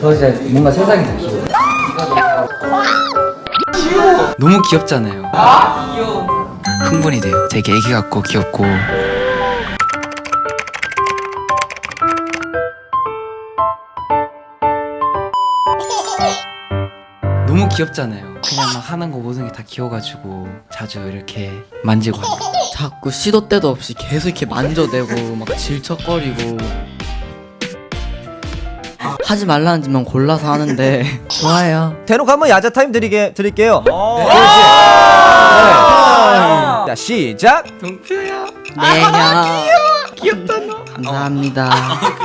저 이제 뭔가 세상이 더 귀여워. 너무 귀엽잖아요. 흥분이 돼요. 되게 애기 같고 귀엽고. 너무 귀엽잖아요. 그냥 막 하는 거 모든 게 다 귀여워가지고 자주 이렇게 만지고. 자꾸 시도 때도 없이 계속 이렇게 만져대고 막 질척거리고 하지 말라는 짓만 골라서 하는데 좋아요 대놓고 한번 야자 타임 드리게 드릴게요. 네. 자 시작. 동표야. 네야 귀엽다 너. 감사합니다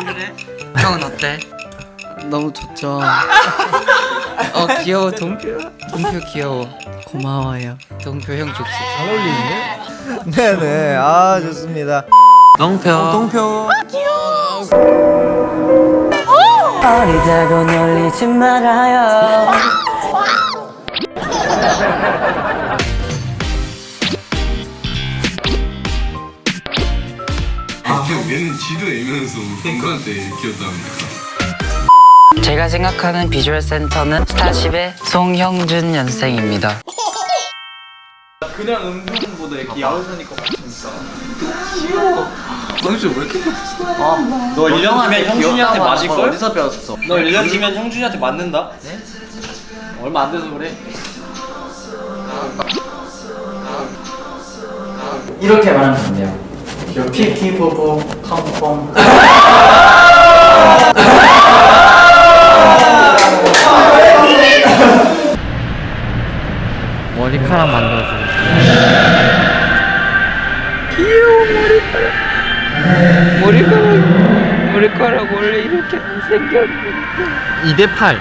그래? 형은 어때? 너무 좋죠 어 귀여워 동표야. 동표 귀여워. 고마워요 동표 형 좋지. 잘 어울리는데? 네네 아 좋습니다. 동표. 동표. 어리다고 놀리지 말아요. 얘는 지도 애면서 누구한테 귀엽다합니까 제가 생각하는 비주얼 센터는 스타쉽의 송형준 연생입니다. 너 1년 뒤면 형준이한테 맞을걸? 어디서 배웠어? 너 1년 뒤면 형준이한테 맞는다? 네? 얼마 안 돼서 그래 이렇게 말하면 안 돼요. 요 피피 보보 컴컴. 머리카락 만들어서 머리카락, 머리카락 원래 이렇게 안 생겼는데. 2대 8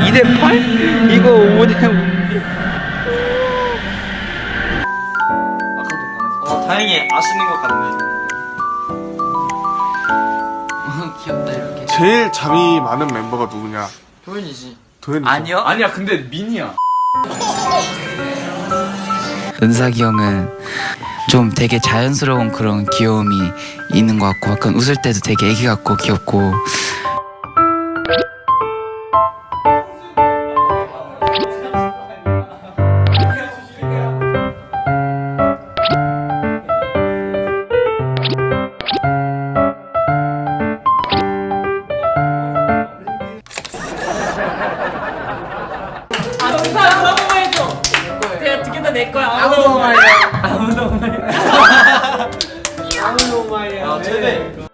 2대 8? 이거 5대 5. 어 다행히 아시는 것 같네 어, 귀엽다 이렇게. 제일 잠이 많은 멤버가 누구냐 도현이지 도현이 아니요? 아니야 근데 민이야 은삭이 형은 좀 되게 자연스러운 그런 귀여움이 있는 것 같고 약간 웃을 때도 되게 애기 같고 귀엽고 아 최대